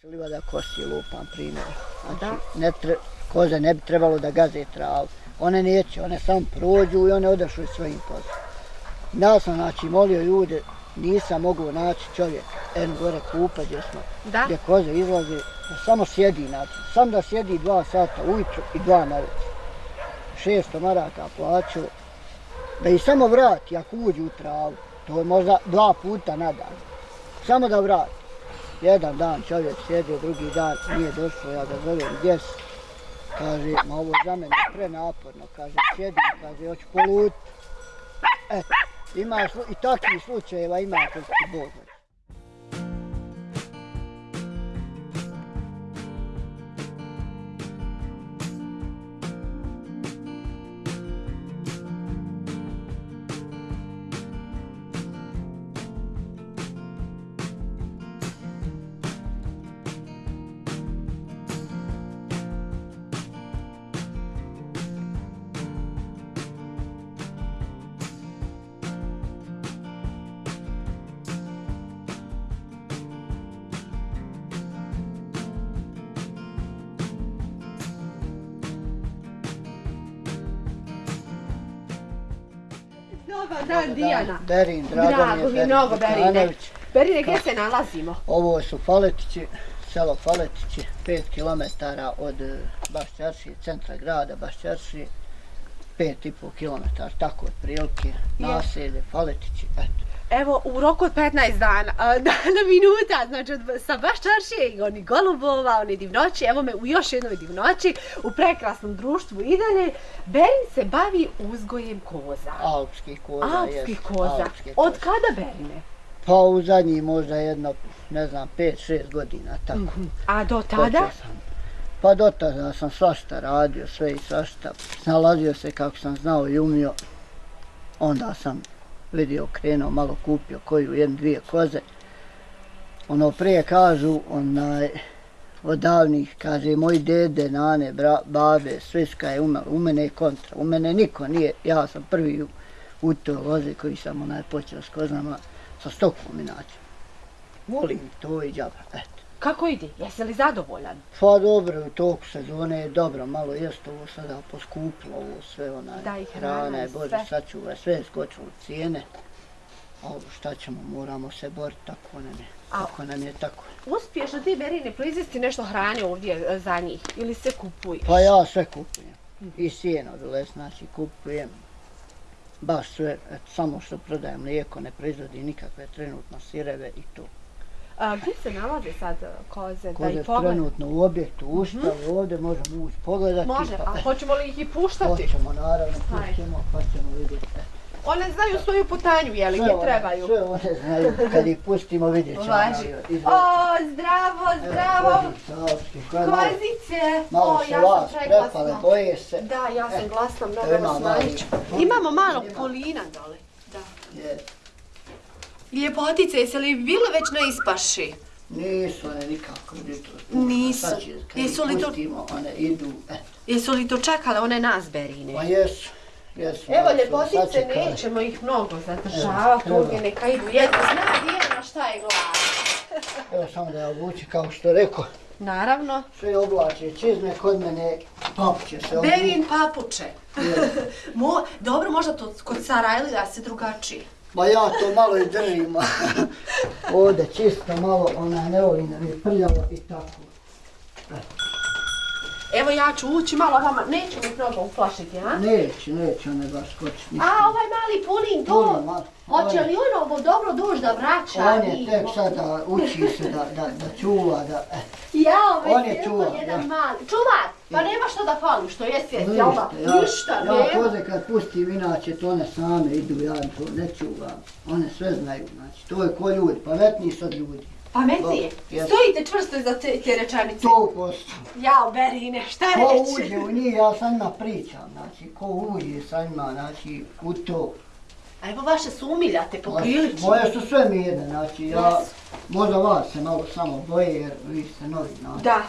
se livada kosi lupam primjer. Znači, ne tre, koze ne bi trebalo da gaze travu. One neće, one samo prođu i one odašu svojim poslom. Ja sam, znači, molio ljude, nisam mogu naći čovjek, en gore kupa gdje smo, Da. gdje koze izlaze, da samo sjedi, znači, sam da sjedi dva sata ujutru i dva na večer. 600 maraka plaću, da ih samo vrati ako uđu u travu, to je možda dva puta na dan, samo da vrati. Jedan dan čovjek sjedio, drugi dan nije došao, ja ga zovem, gdje si? Kaže, ma ovo za mene prenaporno, kaže, sjedim, kaže, hoću polut. Eto, ima slu- i takvih slučajeva ima kod ti Dobar dan, Dijana. Berin, drago, Drago mi je mnogo, Berine. Đukanović. Berine, gdje se nalazimo? Ovo su Faletići, selo Faletići, 5 km od eh, Bašćarši, centra grada Bašćarši, 5,5 km, tako otprilike, naselje Faletići, eto. Evo, u roku od 15 dana, dana minuta, znači od, sa baš čaršije i oni golubova, oni divnoći, evo me u još jednoj divnoći, u prekrasnom društvu i dalje. Berin se bavi uzgojem koza. Alpskih koza, Alpskih koza. alpske Od kada Berine? Pa u zadnji možda jedno, ne znam, 5-6 godina, tako. A do tada? sam. Pa do tada sam svašta radio, sve i svašta. Snalazio se kako sam znao i umio. Onda sam vidio, krenuo, malo kupio koju, jednu, dvije koze. Ono prije kažu, onaj, od davnih, kaže, moj dede, nane, bra, babe, sviska je umela, u mene je kontra, u mene niko nije, ja sam prvi u, u toj lozi koji sam onaj počeo s kozama, sa stokom inače. Volim to i džaba, eto. Kako ide? Jesi li zadovoljan? Pa dobro, u toku sezone je dobro, malo jest ovo sada poskupilo, ovo sve onaj, Da, hrana je, Bože, sve. sačuvaj, sve je skočilo cijene. A šta ćemo, moramo se boriti, tako nam je, A- tako nam je, tako. Uspiješ li ti, Berine, proizvesti nešto hrane ovdje e, za njih? Ili se kupuješ? Pa ja sve kupujem, i sjeno dole, znači kupujem, baš sve, eto, samo što prodajem mlijeko, ne proizvodi nikakve trenutno sireve i to. A, gdje se nalaze sad e, koze? da Koze ih trenutno u objektu ustali, ovdje možemo ući pogledati. Može, pa, a hoćemo li ih i puštati? Hoćemo, naravno, pućemo, pa ćemo vidjeti. One znaju svoju putanju, je li, Sve gdje one- trebaju? Sve one znaju, kad ih pustimo vidjet ćemo. Važi. O, zdravo, zdravo. kozice, malo- O, se ja vas prepale, boje se. Da, ja sam E, glasna, mnogo ima vas. Imamo malo polina dole. Da. Je. Ljepotice, jesi li bile već na ispaši? Nisu one nikako. Nisu. Sad će, kad Jesu li to- one idu, eto. Jesu li dočekale one nas, Berine? Pa jesu, jesu. Evo, ljepotice, nećemo ih mnogo zadržavati, ovdje neka idu jedno. Zna Dijana šta je glad. Evo samo da je obući, kao što rekao, Naravno. sve oblače čizme, kod mene papuće se obući. Berin papuče. Mo, dobro, možda to kod Sarajlija se drugačije. Ma ja to malo i držim. Ovdje čisto malo, ona ne volim da mi je prljavo i tako. Evo ja ću ući malo vama, neću mi mnogo uplašiti, a? Neće, neće one baš ništa. A, ovaj mali punin, to, hoće li on ovo dobro duž da vraća? On je tek sada uči se da, da, da čuva, da... eh, Jao, već on je čuvar, jedan ja. mali. Čuvar, pa nema što da fali, što je svijest, jel da? Ništa, ja, Ništa, ja nema. koze kad pustim, inače to one same idu, ja to ne čuvam. One sve znaju, znači, to je ko ljudi, pametniji su od ljudi. Pametnije. Stojite čvrsto iza te, te rečanice. To posto. Jao, Berine, šta Ko reći? uđe u njih, ja sa njima pričam, znači, ko uđe sa njima, znači, u to. A evo vaše su umiljate po prilici. Moje su sve mirne, znači, ja, Jesu. možda vas se malo samo boje, jer vi ste novi, znači. Da.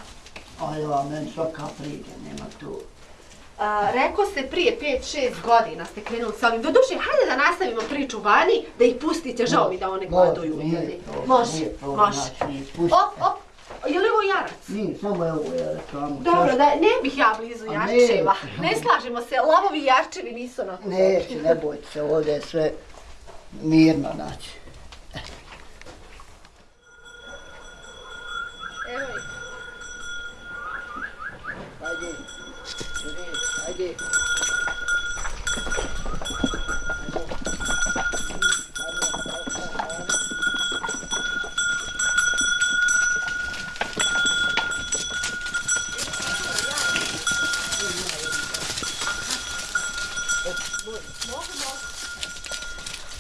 Ali ja, meni svaka priđe, nema tu. A, rekao ste prije 5-6 godina ste krenuli s ovim. Doduše, hajde da nastavimo priču vani, da ih pustite, žao mi da one gladuju. Može, nije problem, može. znači. Op, op, je li ovo Nije, samo je reklamu. Dobro, da, ne bih ja blizu A jarčeva. neće. Ne slažemo se, lavovi jarčevi nisu na Neće, ne bojte se, ovdje je sve mirno, znači. Evo ih. Ajde, ajde.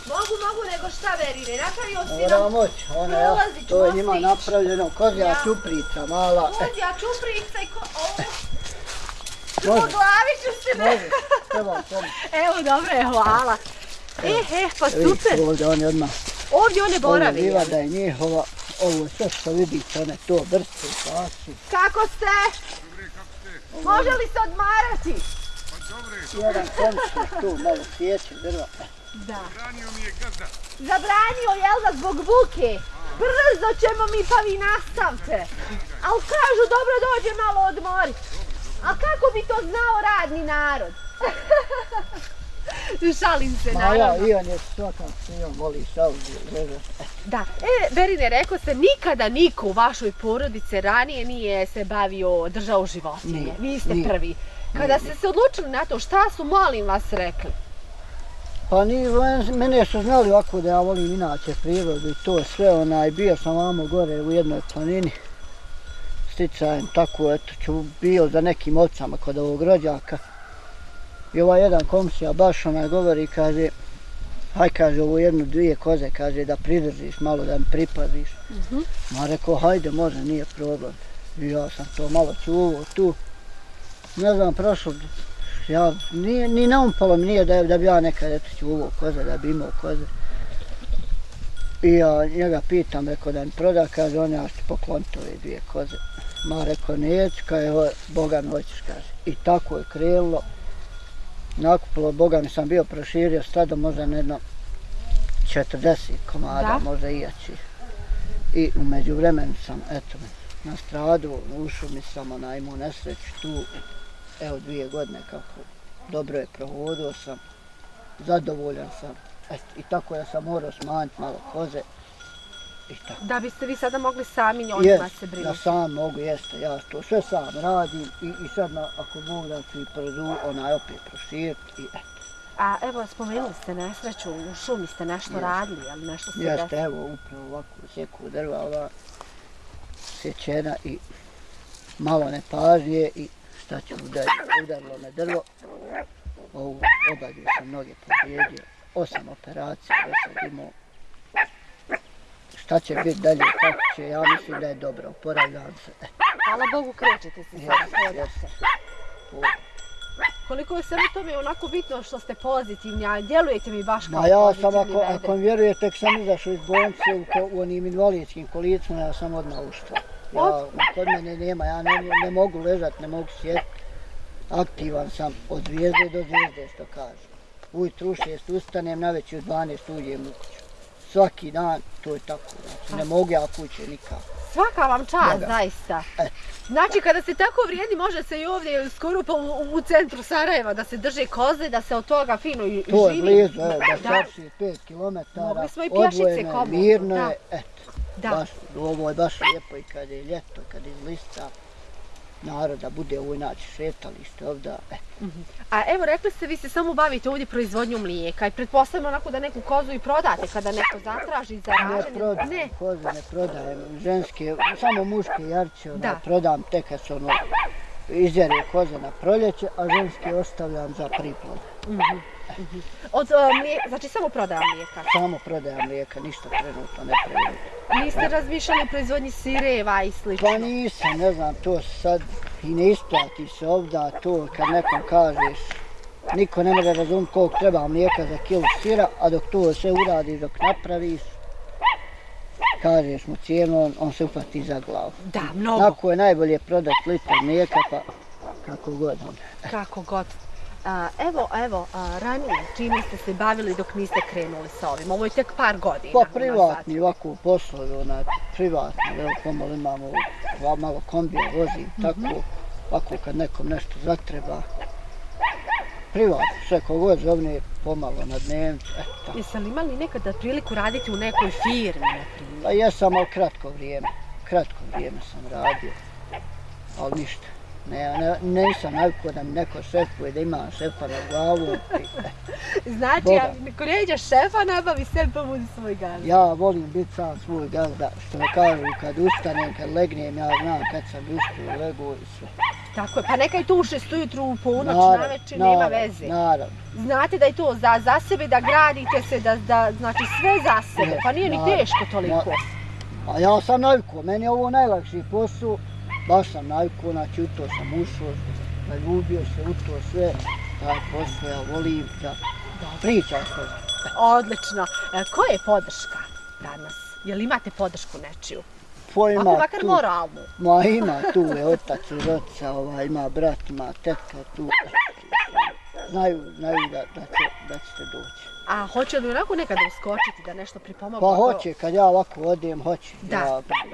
Mogu, mogu, nego šta verine, napravio si Mora nam moć, ona ja, prolazit to je njima napravljeno, kozja Ja. čuprica mala. E, Kozja, čuprica i ko... O, može, po glavi ću se ne... može, treba. Evo, dobro je, hvala. E, e, pa super. ovdje oni odmah, Ovdje one ovo boravi. livada je njihova, ovo sve što vidite, one to brste, pasi. Kako ste? Može li se odmarati? Jedan komšnik tu, malo sjeće drva. Da. Branio mi je gazda. Zabranio, jel da, zbog buke? Brzo ćemo mi, pa vi nastavte. Al kažu, dobro dođe malo odmori. A kako bi to znao radni narod? Šalim se, ja, naravno. i on je svakam se, on voli šalzi, leže. Da, e, Berine, rekao se, nikada niko u vašoj porodici ranije nije se bavio držao životinje. Nije, Vi ste nije. prvi. Kada ste se odlučili na to, šta su, molim vas, rekli? Pa ni, mene su znali ovako da ja volim inače prirodu i to sve, onaj, bio sam vamo gore u jednoj planini, sticajem, tako, eto, ću bio za nekim ovcama kod ovog rođaka. I ovaj jedan komšija baš onaj govori, kaže, haj kaže ovo jednu, dvije koze, kaže da pridržiš malo, da mi pripaziš. Mhm. Ma rekao, hajde, može, nije problem. I ja sam to malo čuvao tu. Ne znam, prošlo, ja, nije, ni naumpalo mi nije da, da bi ja nekad eto čuvao koze, da bi imao koze. I ja njega pitam, rekao da mi proda, kaže, on ja ću pokloniti ove dvije koze. Ma rekao, neću, kaže, "Ho- Bogan hoćeš, kaže. I tako je krenulo. Nakupilo, Bogan sam bio proširio stado, možda na jedno 40 komada, Da. možda i jači. I umeđu vremenu sam, eto, na stradu, u šumi sam onaj imao nesreću tu, evo dvije godine kako dobro je prohodio sam, zadovoljan sam. Eto, I tako ja sam morao smanjiti malo koze. I tako. Da biste vi sada mogli sami njima Jest, se da brinuti. sam mogu, jeste, ja to sve sam radim i, i sad na, ako Bog da ću i produ, onaj opet proširiti i eto. A evo, spomenuli ste nesreću, u šumi ste nešto Jest. radili, ali nešto se Jeste, desilo. evo, upravo ovako sjeku drva, ova sječena i malo nepažnje i šta ću udariti, udarilo me drvo. Ovu obadio sam noge povrijedio, osam operacija do sad imao. Šta će biti dalje, kako će, ja mislim da je dobro, oporavljam se. Hvala Bogu, krećete se sada, to- Koliko je svemu tome onako bitno što ste pozitivni, a djelujete mi baš kao Ma ja sam, ako, ako mi vjerujete, tek sam izašao iz bolnice u, ko- u onim invalidskim kolicima, ja sam odmah uštva. Ja, kod mene nema, ja ne, ne mogu ležat, ne mogu sjediti. Aktivan sam od zvijezde do zvijezde, što kaže. Ujutru u šest ustanem, na već u 12 uđem u kuću. Svaki dan, to je tako. Znači, ne mogu ja kuće nikako. Svaka vam čast, zaista. E. Znači, kada ste tako vrijedni, može se i ovdje skoro pa u, u centru Sarajeva da se drže koze, da se od toga fino i To je živi. blizu, evo, da Da. čarši 5 km, Mogli smo i pješice odvojeno je, komotno, mirno je, eto. Da. Baš, ovo je baš lijepo i kad je ljeto, kad izlista naroda bude ovo inače šetalište ovdje. E, A evo, rekli ste, vi se samo bavite ovdje proizvodnjom mlijeka i pretpostavljam onako da neku kozu i prodate kada neko zatraži za ne rađenje. prodajem, Ne. koze ne prodajem, ženske, samo muške jarče, ono, Da. prodam tek kad se ono izjere koze na proljeće, a ženske ostavljam za priplod. Od, uh, mlije, znači samo prodaja mlijeka. Samo prodajem mlijeka, ništa trenutno ne prodajem. Niste razmišljali o proizvodnji sireva i slično? Pa nisam, ne znam, to sad i ne isplati se ovdje, to kad nekom kažeš, niko ne može razumjeti koliko treba mlijeka za kilu sira, a dok to sve uradiš, dok napraviš, kažeš mu cijenu, on, on se upati za glavu. Da, mnogo. Tako je najbolje prodati litar mlijeka, pa kako god. Kako god. Evo, evo, ranije, čime ste se bavili dok niste krenuli sa ovim? Ovo je tek par godina. Pa privatni ovako poslovi, onaj, privatno, evo pomalo imamo malo kombija, vozim, tako, ovako kad nekom nešto zatreba. Privatno, sve kogod zovne pomalo na dnevnicu, eto tako. Jeste li imali nekada priliku raditi u nekoj firmi, na primjer? Pa jesam, ali kratko vrijeme, kratko vrijeme sam radio, ali ništa. Ne, ne, nisam navikao da mi neko šefuje, da imam šefa na glavu. Znači, Boga. ako neđe šefa, nabavi sebi pa budi svoj gazda. Ja volim biti sam svoj gazda, što me kažu kad ustanem, kad legnem, ja znam kad sam uspio, lego i sve. Tako je, pa neka i tu u šest ujutru, u ponoć, Naravno, na večer, nema veze. Naravno, Znate da je to za, za sebe, da gradite se, da, da, znači sve za sebe, Ne, pa nije ni naravno, teško toliko. a ja sam navikao, meni je ovo najlakši posao, baš sam navikao, znači u to sam ušao, zaljubio se u to sve, taj posao, ja volim da pričam s njim. Odlično. E, ko je podrška danas? Jel imate podršku nečiju? Ko ima Ako makar tu- moralnu. Ma ima tu je otac i roca, ovaj, ima brat, ima tetka tu. Znaju, znaju da, da, će, da ćete doći. A hoće li onako nekada uskočiti da nešto pripomogu? Pa hoće, kad ja ovako odem, hoće. Da. Ja,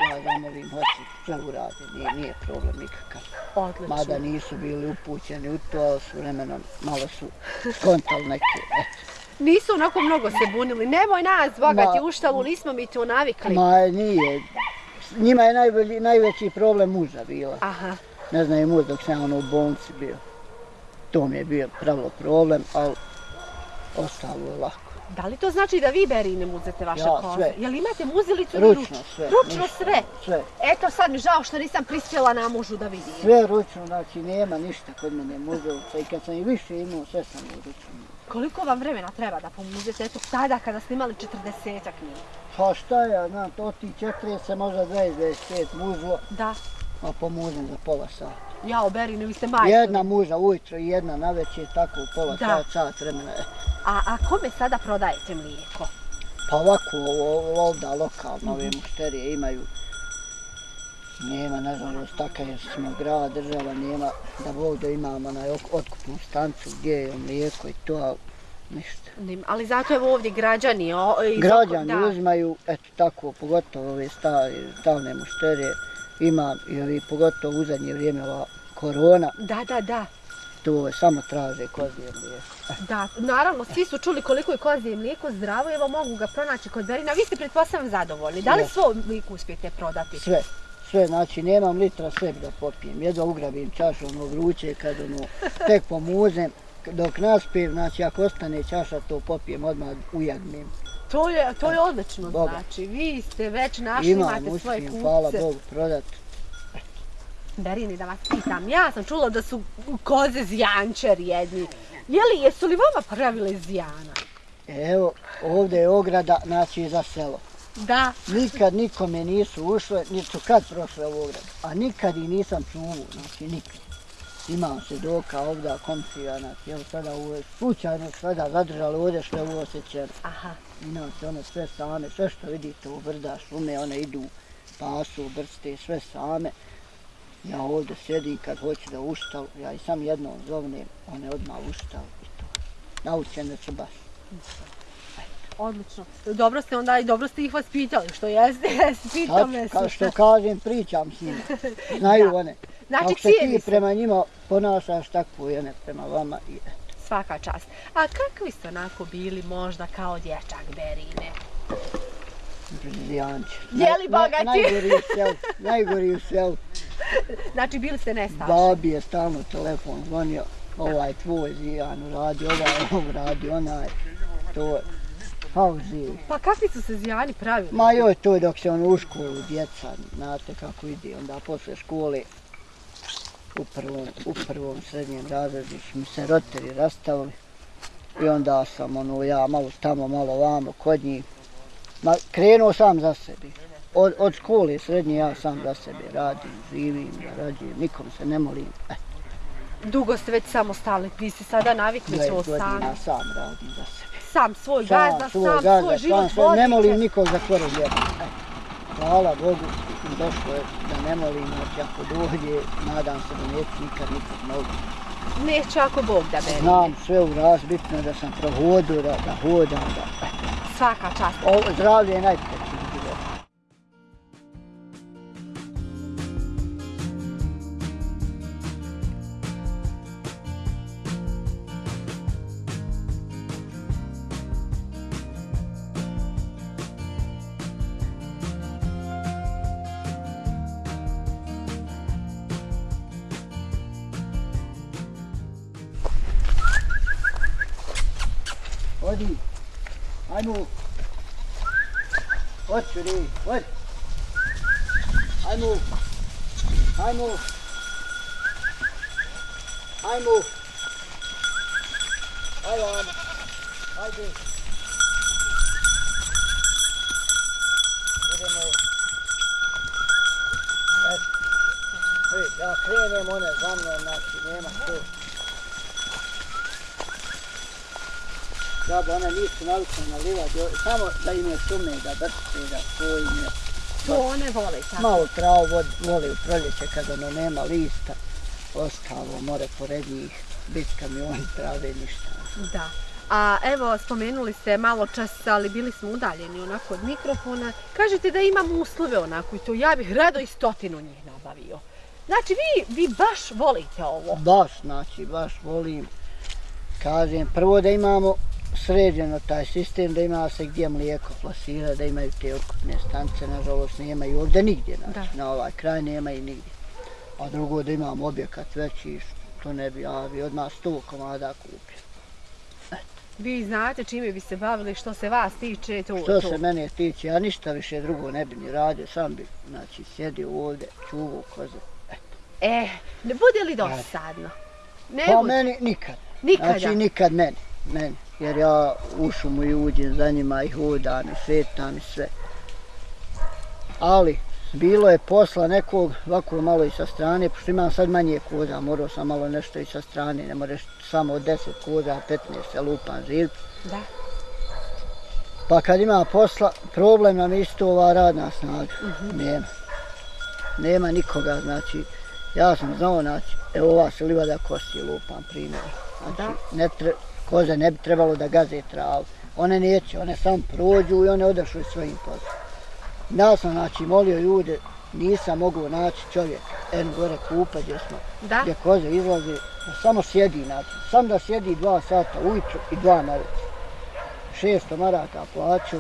ja zamolim, hoće, sve urade, nije, nije problem nikakav. Odlično. Mada nisu bili upućeni u to, ali su vremenom malo su skontali neke. eto. Nisu onako mnogo se bunili. Nemoj nas, bogati, Ma- u štalu, nismo mi to navikli. Ma nije, njima je najbolji, najveći problem muža bila. Aha. Ne znam muž dok sam ono u bolnici bio. To mi je bio pravilo problem, ali ostalo je lako. Da li to znači da vi berine muzete vaše Ja, koze? sve. Jel imate muzilicu ili Ručno sve. Ručno ništa. sve? Sve. Eto sad mi žao što nisam prispjela na mužu da vidim. Sve ručno, znači nema ništa kod mene muzovca i kad sam i više imao, sve sam u ručno. Koliko vam vremena treba da pomuzete? Eto tada kada ste imali 40 njih. Pa šta ja, znam, to ti 40, možda 20-25 muzlo, Da. a pomuzem za pola sata. Ja berine, vi ste majstori. Jedna muža ujutro i jedna na večer, tako u pola Da. sat, sat vremena. A, a kome sada prodajete mlijeko? Pa ovako, ovdje lokalno, ove Mhm. mušterije imaju, nema, nažalost, takav je smo grad, država, nema da ovdje imamo na otkupnu stancu gdje je mlijeko i to, ali ništa. Nim- Ali zato evo ovdje građani. O, iz Građani da. uzmaju, eto tako, pogotovo ove stalne mušterije, ima i pogotovo u zadnje vrijeme ova korona, Da, da, da. to samo traže kozije mlijeko. Da, naravno, svi su čuli koliko je kozije mlijeko zdravo, evo mogu ga pronaći kod Berina. Vi ste pretpostavljam zadovoljni. Da li svo mlijeko uspijete prodati? Sve, sve, znači nemam litra sebi da popijem, jedva ugrabim čašu ono vruće kad ono tek pomuzem, dok naspijem, znači ako ostane čaša to popijem odmah ujagnem. To je, to je odlično, Boga. znači. Vi ste već našli, Imam, imate svoje uspijem, kupce. hvala Bogu, prodat. Berini, da vas pitam, ja sam čula da su koze zijančer jedni. Je li, jesu li vama pravile zijana? Evo, ovdje je ograda, znači za selo. Da. Nikad nikome nisu ušle, niti su kad prošle u ogradu, a nikad i nisam čuo, znači nikad. Imam svjedoka ovdje, komšija, znači, evo sada ovo je slučajno sada zadržali ovdje što je ovo osjećeno. Aha. Imam se one sve same, sve što vidite u brda, šume, one idu, pasu, brste, sve same. Ja ovdje sjedim kad hoću da ustal, ja i sam jednom zovnem, one odmah ustal i to. Naučene su baš. Odlično. Dobro ste onda i dobro ste ih vas pitali, što jeste, jeste, pitam me kao što kažem, pričam s njima. Znaju Da. one. Znači, Kako se cijeli ti se. prema njima ponašaš, tako i one prema vama. I, Svaka čast. A kakvi ste onako bili možda kao dječak Berine? Brzijanče. Je li bogati? najgori u selu, najgori u selu. Znači bili ste nestašni. Babi je stalno telefon zvonio, ovaj tvoj zijan radi, ovaj ovo radi, onaj, to je. Kao živi. Pa kakvi su se zijani pravili? Ma joj, to je dok se on u školu, djeca, znate kako ide, onda posle škole, u prvom, u prvom srednjem razredu su mi se roditelji rastavili. I onda sam ono, ja malo tamo, malo vamo, kod njih. Ma, krenuo sam za sebi. Od, od škole srednje ja sam za sebe radim, živim, zarađujem, nikom se ne molim. E, Dugo ste već samostalni, vi ste sada navikli 20 svoj sam. godina sam radim za sebe. Sam svoj Sam, gazda, svoj sam gazda, svoj život sam svoj, ne molim nikog za tvore vjeru. E, hvala Bogu, došlo je da ne molim, znači ako dođe, nadam se da neću nikad nikog moliti. Neće ako Bog da Berine. Znam sve u raz, bitno je da sam prohodio, da, da hodam, da... Svaka čast. O, zdravlje je najpreći Odi. Ajmo. Hoću ri, hoć. Ajmo. Ajmo. Ajmo. Ajmo. Ajde. Idemo. Eto. Ej, Ja krenem one za mnom, znači nema to. Da, ba one nisu navikne nalivati, samo da im je šume, da brče, da to im je. To one vole tako. Malo travu vod, voli u proljeće kad ono nema lista, ostalo more pored njih, bit kamioni trave ništa. Da. A evo, spomenuli ste malo čas, ali bili smo udaljeni onako od mikrofona. Kažete da imam uslove onako i to ja bih rado i stotinu njih nabavio. Znači, vi, vi baš volite ovo. Baš, znači, baš volim, kažem, prvo da imamo sređeno taj sistem, da ima se gdje mlijeko plasira, da imaju te otkupne stanice, nažalost nemaju ovdje nigdje, znači, Da. na ovaj kraj nema i nigdje. A drugo da imamo objekat veći, to ne bi, ja bi odmah sto komada kupio. Vi znate čime bi se bavili, što se vas tiče, to, Što to. se mene tiče, ja ništa više drugo ne bi ni radio, sam bi, znači, sjedio ovdje, čuvao koze. E, ne bude li dosadno? Ne Pa bude. meni nikad. Nikada. Znači nikad meni, meni. Jer ja u šumu i uđem za njima i hodam i svetam i sve. Ali, bilo je posla nekog ovako malo i sa strane, pošto imam sad manje koza, morao sam malo nešto i sa strane, ne moraš samo od 10 koza, 15 se lupam živci. Da. Pa kad ima posla, problem nam isto ova radna snaga. Nema. Nema nikoga, znači, ja sam znao, znači, evo ova se livada kosi, lupam primjer. Znači, ne tre, koze ne bi trebalo da gaze travu. One neće, one samo prođu i one odašu svojim poslom. Ja sam, znači, molio ljude, nisam mogao naći čovjek, en gore kupa gdje smo, Da? gdje koze izlaze, da samo sjedi, znači, sam da sjedi dva sata ujutro i dva na večer. 600 maraka plaću,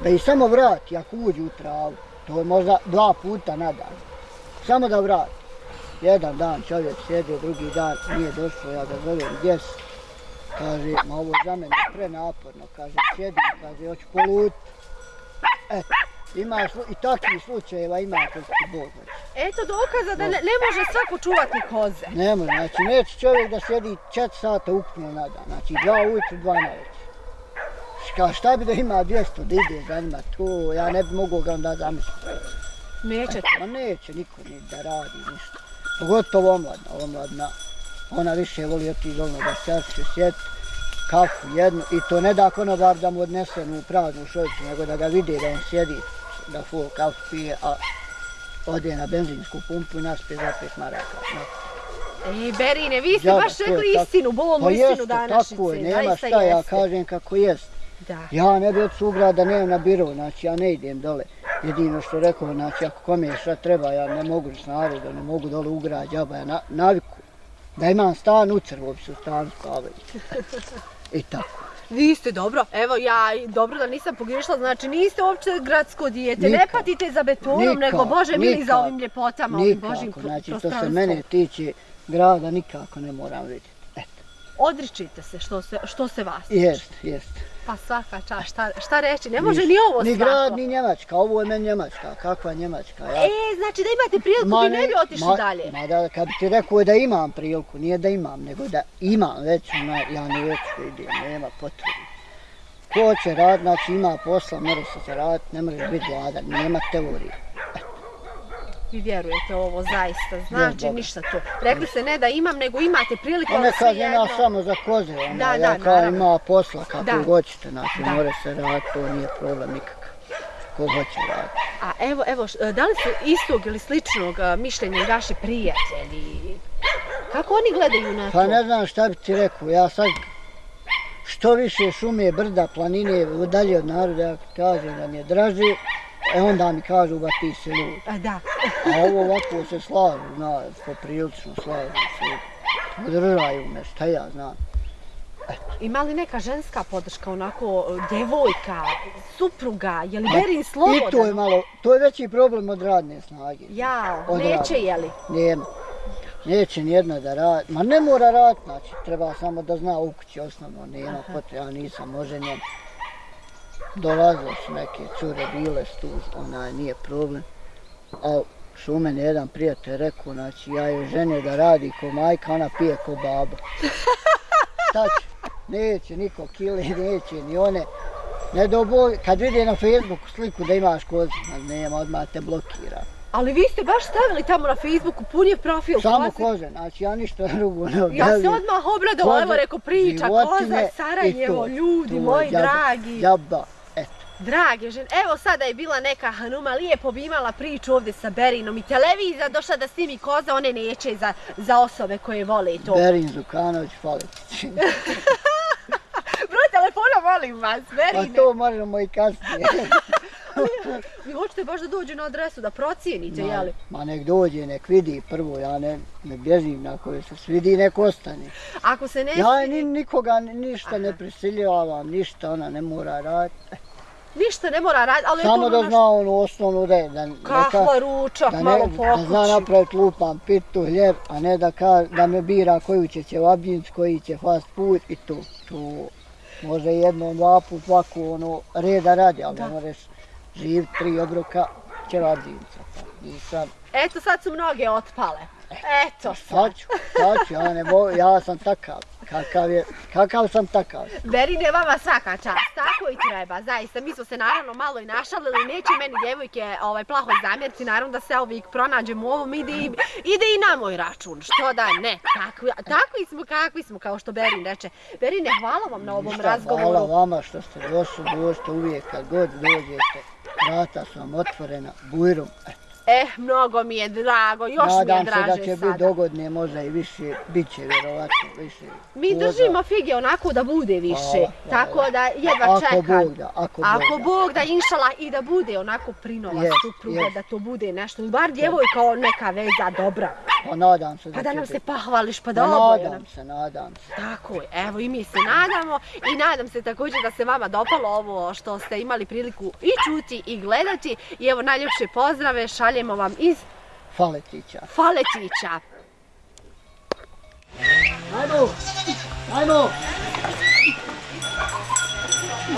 da ih samo vrati ako uđu u travu, to je možda dva puta na dan, samo da vrati. Jedan dan čovjek sjedio, drugi dan nije došlo, ja ga zovem, gdje si? Kaže, ma ovo za mene je prenaporno, kaže, sjedim, kaže, hoću polut. Eto, ima slu- i takvih slučajeva ima ti Bog hoće. Eto dokaza da ne, ne može svako čuvati koze. Ne može, znači neće čovjek da sjedi 4 sata ukupno na dan, znači dva ujutru, dva na večer. Ka šta bi da ima 200 da ide za njima, to ja ne bi mogao ga onda zamisliti. Nećete. Ma neće niko ni da radi ništa. Pogotovo omladna, omladna. Ona više voli otići dolno da sjače, sjet, kafu jednu i to ne da konobar da mu odnese u praznu šoljicu, nego da ga vide da on sjedi, da full kafu pije, a ode na benzinsku pumpu i naspije za pet maraka. No. E, Berine, vi ste Džaba, baš rekli tako. istinu, bolnu Pa istinu jeste, današnjice. tako je, nema šta, ja jeste. kažem kako jest. Da. Ja ne bi od sugrada nemam na biro, znači ja ne idem dole. Jedino što rekao, znači ako kome šta treba, ja ne mogu s narodom, ne mogu dole u grad, džaba, ja na, naviku. Da imam stan u Crvovcu, stan spavaju. I tako. Vi ste dobro, evo ja dobro da nisam pogriješila, znači niste uopće gradsko dijete, ne patite za betonom, nego Bože mili za ovim ljepotama, ovim Božim Nikako, znači što se mene tiče, grada nikako ne moram vidjeti. Eto, Odričite se što se, što se vas tiče. jest, jest. Pa svaka čast, šta, šta reći, ne može ni ovo Ni svako. grad, ni Njemačka, ovo je meni Njemačka, kakva Njemačka. Ja, E, znači da imate priliku, vi ne bi otišli ma, dalje. Ma da, kad bi ti rekao da imam priliku, nije da imam, nego da imam već, ja ne već idem, nema potrebe. Ko će rad, znači ima posla, mora se zaraditi, ne možeš biti gladan, nema teorije. Vi vjerujete ovo zaista, znači ništa to. Rekli ste ne da imam, nego imate priliku, Pa kažem svejedno. ja samo za koze, ona, Da, ja da, kao naravno. ima posla kako Da. hoćete, znači Da. mora se raditi, to nije problem nikakav. Ko hoće raditi. A evo, evo, š- da li su istog ili sličnog a, mišljenja i vaši prijatelji? Kako oni gledaju na to? Pa ne znam šta bi ti rekao, ja sad što više šume, brda, planine, dalje od naroda, ja kažem da mi je draže, e onda mi kažu ba ti si lud. A, da. A ovo ovako se slažu, zna, poprilično slažu se. Podržaju me, šta ja znam. Ima li neka ženska podrška, onako, djevojka, supruga, je li Berin slobodan? I to je malo, to je veći problem od radne snage. Jao, Od neće radne. je li? Nema. Neće nijedna da radi, ma ne mora raditi, znači treba samo da zna u kući osnovno, nema potreba, ja nisam oženjen. Dolazile su neke cure, bile su tu, onaj, nije problem. A što u mene jedan prijatelj rekao, znači ja je ženio da radi ko majka, ona pije ko baba. Će? Neće niko kile, neće ni one. Ne do kad vidi na Facebooku sliku da imaš kozu, ma nema, odmah te blokira. Ali vi ste baš stavili tamo na Facebooku pun je profil Samo koze. koze, znači ja ništa drugo ne Ja objavljam. se odmah obradovala, evo Koze, rekao priča, koza, i Sarajevo, to, ljudi to, moji dragi. Jaba, eto. Drage žene, evo sada je bila neka Hanuma, lijepo bi imala priču ovdje sa Berinom i televizija došla da snimi koza, one neće za, za osobe koje vole to. Berin Zukanović, Faletić. Broj telefona molim vas, Pa Berine. to možemo i kasnije. Vi hoćete baš da dođe na adresu, da procijenite, Ma, jeli? ma nek dođe, nek vidi prvo, ja ne, ne bježim na koje se svidi, nek ostane. Ako se ne Ja ni, nikoga ni- ništa ne prisiljavam, ništa ona ne mora raditi. ništa ne mora raditi, ali je Samo to da ono naš- zna onu osnovnu da je, da, Kahva, ručak, da, malo ne, po da zna napraviti lupan, pitu, hljeb, a ne da, ka, da me bira koju će ćevabdjinc, koji će fast food i to. to može jednom, dva put, ovako ono, reda radi, ali Da. ne možeš živjeti tri obroka ćevabdjinca. Pa, nisam, Eto, sad su mnoge otpale. Eto sad. sad ću, sad ću, ja, ne ja sam takav. Kakav, je, kakav sam takav. Berine, vama svaka čast, tako i treba, zaista. Mi smo se naravno malo i našalili, neće meni djevojke ovaj, plaho zamjeriti, naravno da se uvijek pronađemo u ovom, ide, i, ide i na moj račun, što da ne, takvi, takvi smo kakvi smo, kao što Berin reče. Berine, hvala vam na ovom Ništa, razgovoru. Hvala vama što ste došli, dođite uvijek kad god dođete. Vrata su vam otvorena, bujrom. Eh, mnogo mi je drago, još mi je Nadam se draže da će sada. biti dogodne, možda i više, bit će vjerovatno više. Mi držimo fige onako da bude više, Hvala, hvala. tako da jedva Ako čekam. Bog da, ako, Ako Bog da. Bog da inšala i da bude onako prinova Jest, supruga, jest. da to bude nešto, bar djevojka neka veza dobra. Pa nadam se da Pa da nam se biti. pohvališ, pa Pa da oboje nam. nadam se, nadam se. Tako je, evo i mi se nadamo i nadam se također da se vama dopalo ovo što ste imali priliku i čuti i gledati. I evo najljepše pozdrave šaljemo vam iz Faletića. Faletića. Ajmo! Ajmo!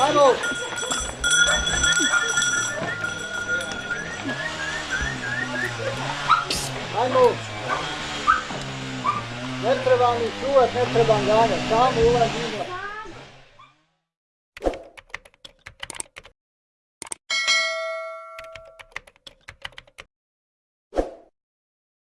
Ajmo! Ajmo! Ne treba mi čuvat, ne trebam ganjati, samo ulazimo